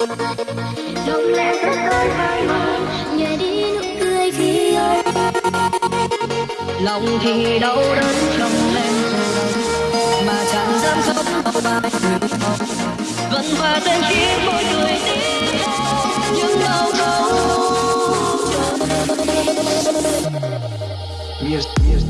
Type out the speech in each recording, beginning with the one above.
lòng lẽ rất đôi hai mong đi nụ cười khi ấy lòng thì đau đớn trong lên mà chẳng dám sống bao bài vẫn và tên khi mỗi người đi nhưng đau đâu Yes, yes.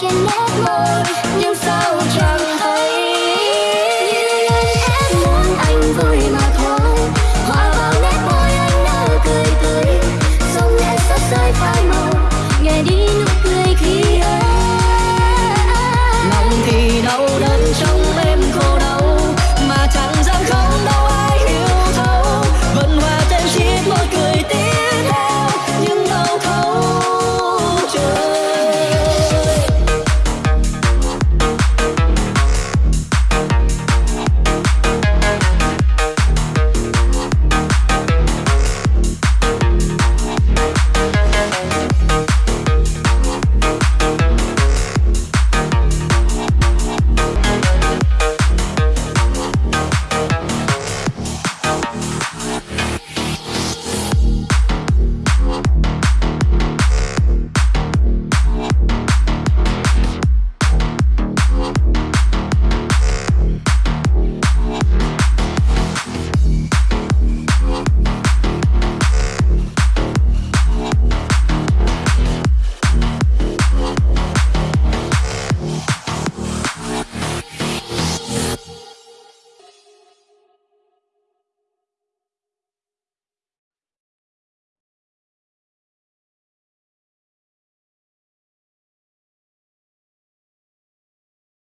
trên nét môi. Nhưng sao chẳng